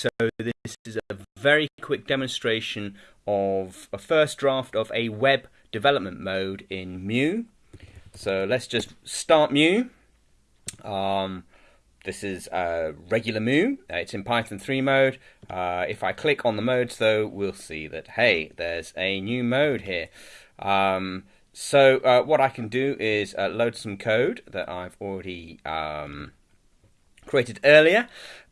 so this is a very quick demonstration of a first draft of a web development mode in Mu. So let's just start Mu. Um, this is uh, regular Mu. Uh, it's in Python 3 mode. Uh, if I click on the modes though, we'll see that, hey, there's a new mode here. Um, so uh, what I can do is uh, load some code that I've already um, created earlier.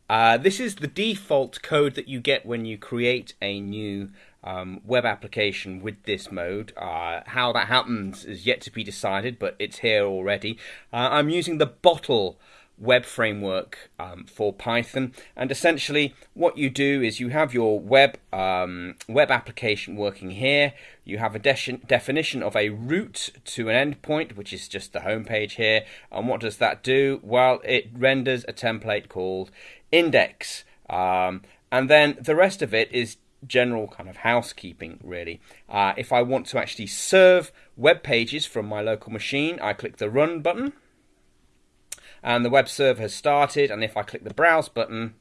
Uh, this is the default code that you get when you create a new um, web application with this mode. Uh, how that happens is yet to be decided, but it's here already. Uh, I'm using the bottle web framework um, for Python. And essentially, what you do is you have your web um, web application working here. You have a de definition of a route to an endpoint, which is just the home page here. And what does that do? Well, it renders a template called index. Um, and then the rest of it is general kind of housekeeping, really. Uh, if I want to actually serve web pages from my local machine, I click the Run button and the web server has started and if I click the browse button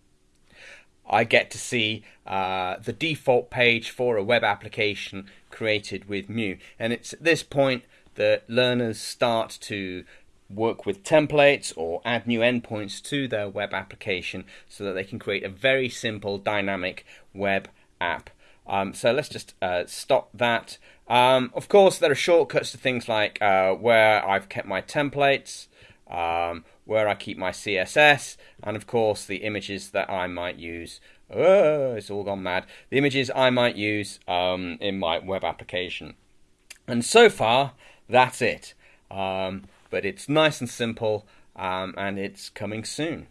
I get to see uh, the default page for a web application created with Mu and it's at this point that learners start to work with templates or add new endpoints to their web application so that they can create a very simple dynamic web app. Um, so let's just uh, stop that. Um, of course, there are shortcuts to things like uh, where I've kept my templates, um, where I keep my CSS, and of course the images that I might use. Oh, it's all gone mad. The images I might use um, in my web application. And so far, that's it. Um, but it's nice and simple, um, and it's coming soon.